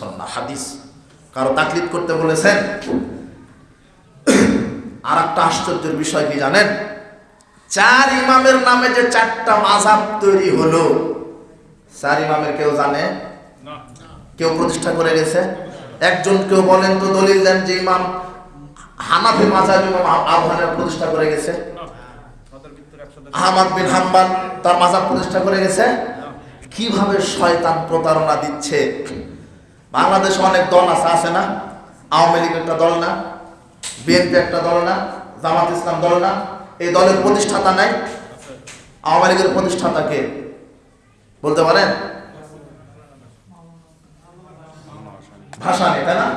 সন্না হাদিস। কারও তাকলিদ করতে বলেছেন? আর একটা আশ্চর্যের বিষয় কি জানেন? চার ইমামের নামে যে চারটা মাঝাব তৈরি হলো চার ইমামের কেউ জানে? কেউ প্রতিষ্ঠা করে গেছে একজন কেউ বলেন তো দলিল দেন যে ইমাম হানাফি মাঝাব ইমাম আবহানের প্রতিষ্ঠা করে গেছে। আহমদ বিন হাম্বাল তার মাজাব প্রতিষ্ঠা করে গেছে। কীভাবে শয়তান প্রতারণা দিচ্ছে? বাংলাদেশে অনেক দল আছে আছে না? আওয়ামী লীগ একটা দল না, বিএনপি একটা দল না, জামাত ইসলাম দল না। এই দলের প্রতিষ্ঠাতা নাই। আওয়ামী লীগের প্রতিষ্ঠাতা কে? বলতে পারেন? ভাষা নেই তাই না?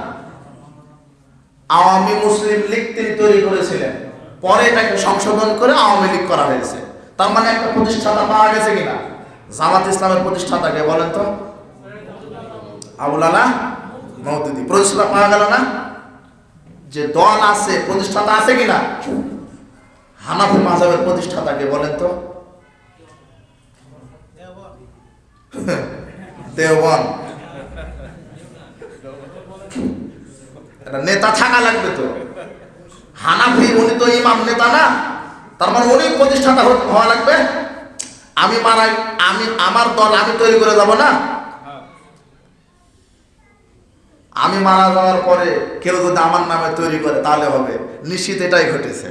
আওয়ামী মুসলিম লীগ তিনি তৈরি করেছিলেন। পরে এটাকে সংশোধন করে আওয়ামী লীগ করা হয়েছে। তার মানে একটা প্রতিষ্ঠাতা পাওয়া গেছে কিনা? জামাত ইসলামের প্রতিষ্ঠাতাকে বলেন তো? আবুল আলা মৌদুদি প্রতিষ্ঠাতা পাওয়া গেল না? যে দল আছে, প্রতিষ্ঠাতা আছে কিনা? হানাফি মাঝাবের প্রতিষ্ঠাতাকে বলেন তো। একটা নেতা থাকা লাগবে তো। হানাফি, উনি তো ইমাম নেতা না। তার মানে উনি প্রতিষ্ঠাতা হওয়া লাগবে। আমি মারাই, আমি, আমার দল আমি তৈরি করে যাব না? আমি মারা যাওয়ার পরে কেউ যদি আমার নামে তৈরি করে, তাহলে হবে। নিশ্চিত এটাই ঘটেছে।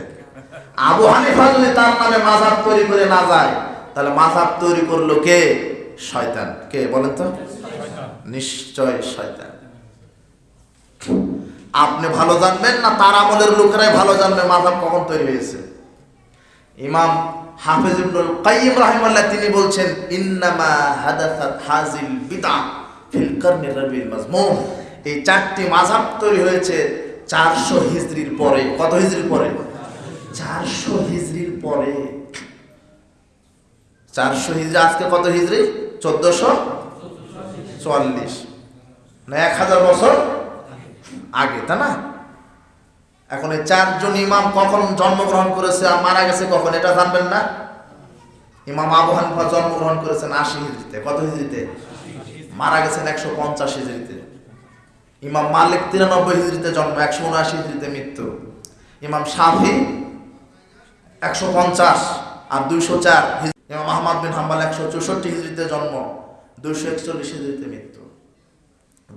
আবু হানিফা যদি তার নামে মাঝাব তৈরি করে না যায়, তাহলে মাঝাব তৈরি করল কে? শয়তান। কে বলেন তো? নিশ্চয় শয়তান। আপনি ভালো জানবেন না, তার আমলের লোকেরাই ভালো জানবে মাঝাব কখন তৈরি হয়েছে। ইমাম হাফিজ তিনি বলছেন, ইন্নামা হাজিল বিদআ ফিল এই চারটি মাযহাব তৈরি হয়েছে চারশো হিজড়ির পরে। কত হিজড়ির পরে? চারশো হিজড়ির পরে। 400 হিজরি, আজকে কত হিজরি? 1444 না 1000 বছর আগে, তাই না? এখন এই চারজন ইমাম কখন জন্মগ্রহণ করেছে আর মারা গেছে কখন, এটা জানবেন না? ইমাম আবু হানিফা জন্মগ্রহণ করেছেন আশি হিজড়িতে কত হিজড়িতে মারা গেছেন একশো পঞ্চাশ হিজড়িতে ইমাম মালিক তিরানব্বই হিজড়িতে জন্ম একশো উনআশি হিজড়িতে মৃত্যু। ইমাম শাফি একশো পঞ্চাশ আর দুইশো চার ইমাম আহমদ বিন হাম্বাল একশো চৌষট্টি হিজড়িতে জন্ম দুইশো একচল্লিশ হিজড়িতে মৃত্যু।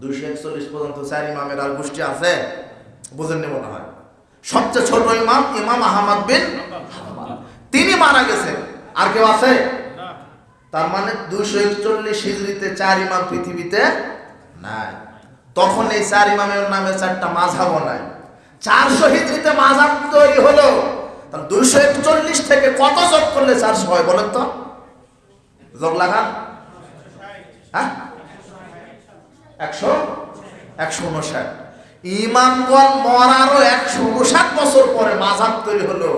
দুইশো একচল্লিশ পর্যন্ত চার ইমামের আর গোষ্ঠী আছে? বুঝেননি মনে হয়। সবচেয়ে ছোট ইমাম ইমাম আহমদ বিন তিনি মারা গেছেন আর কেউ আছে? তার মানে দুইশো একচল্লিশ হিজড়িতে চার ইমাম পৃথিবীতে নাই। তখন এই চার ইমামের নামে চারটা মাঝাব নাই। চারশো হিজড়িতে মাঝাব তৈরি হলো। দুইশো একচল্লিশ থেকে কত যোগ করলে চারশো হয় বলেন তো? যোগ লাগান। হ্যাঁ? একশো? একশো উনষাট ইমামগণ মরারও একশো উনষাট বছর পরে মাঝাব তৈরি হলো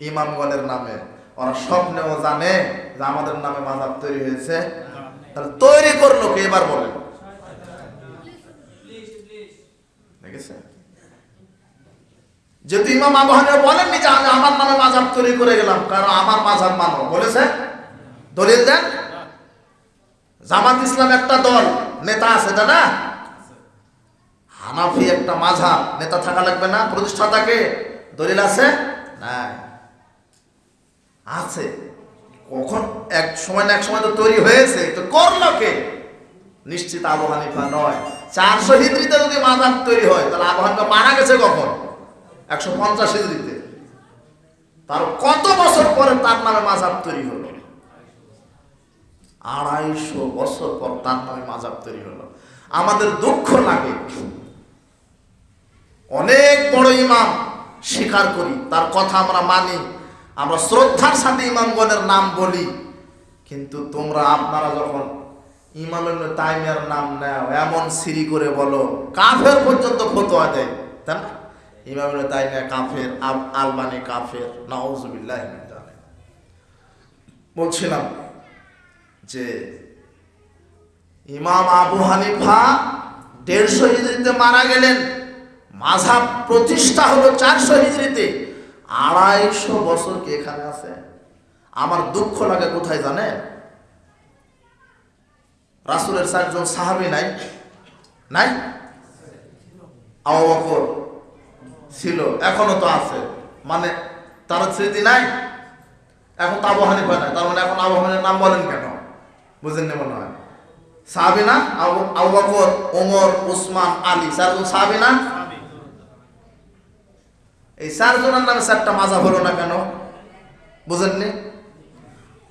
ইমামগণের নামে। ওরা স্বপ্নেও জানে যে আমাদের নামে মাঝাব তৈরি হয়েছে। তাহলে তৈরি করল কে? এবার বলেন। দেখেছে যেহেতু ইমাম আবহানে বলেননি যে আমি আমার নামে মাঝাব তৈরি করে গেলাম, কারণ আমার মাঝাব মানো। বলেছে? দলিল দেন। জামাত ইসলাম একটা দল, নেতা আছে না? হানাফি একটা মাঝাব নেতা থাকা লাগবে না। প্রতিষ্ঠাতাকে দলিল আছে? নাই। আছে। কখন? এক সময় না এক সময় তো তৈরি হয়েছে। তো করল কে? নিশ্চিত আবু হানিফা নয় চারশো হিজড়িতে যদি মাঝাব তৈরি হয়, তাহলে আবু হানিফা মারা গেছে কখন? একশো পঞ্চাশ হিজড়িতে তার কত বছর পরে তার নামে মাঝাব তৈরি হলো? আড়াইশো বছর পর তার নামে মাঝাব তৈরি হলো। আমাদের দুঃখ লাগে। অনেক বড় ইমাম স্বীকার করি, তার কথা আমরা মানি, আমরা শ্রদ্ধার সাথে ইমামগণের নাম বলি, কিন্তু তোমরা, আপনারা যখন ইমাম ইবনে তাইমিয়ার নাম নেও, এমন সিরি করে বলো, কাফের পর্যন্ত ফতোয়া দেয়, তাই না? ইমাম ইবনে তাইমিয়া কাফের আলবানি কাফের, নাউজুবিল্লাহ। বলছিলাম যে, ইমাম আবু হানিফা দেড়শো হিজড়িতে মারা গেলেন মাঝাব প্রতিষ্ঠা হলো চারশো হিজড়িতে। আড়াইশো বছর কি এখানে আছে? আমার দুঃখ লাগে, কোথায় জানে রাসুলের চারজন সাহাবি নাই? নাই? আবু বকর ছিল, এখনও তো আছে। মানে তার স্মৃতি নাই? এখন তো আবু হানিফা নাই, তার মানে এখন আবু নাম বলেন কেন? বুঝেন না মনে হয়। সাহাবি না? আবু বকর, ওমর, উসমান, আলী, চারজন সাহাবি না? এই চারজনের নামে চারটা মাঝাব হলো না কেন? বুঝেননি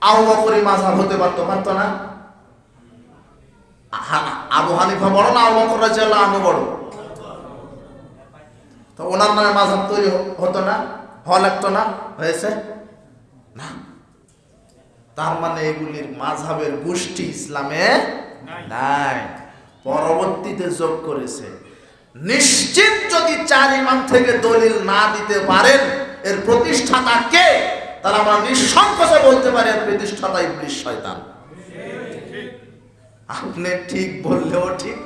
আবু বকরই মাঝাব হতে পারতো পারতো না? আবু হানিফা বড় না আবু বকর রাজিয়াল্লাহু আনহু বড়? তো ওনার নামে মাঝাব তৈরি হতো না? হওয়া লাগতো না? হয়েছে? না। তার মানে এগুলির মাঝাবের গোষ্ঠী ইসলামে নাই। পরবর্তীতে যোগ করেছে। নিশ্চিত যদি চার ইমাম থেকে দলিল না দিতে পারেন এর প্রতিষ্ঠাতা কে? তাহলে আমরা নিঃসংকোচে বলতে পারি এর প্রতিষ্ঠাতা ইবলিশ শয়তান। আপনি ঠিক বললেও ঠিক।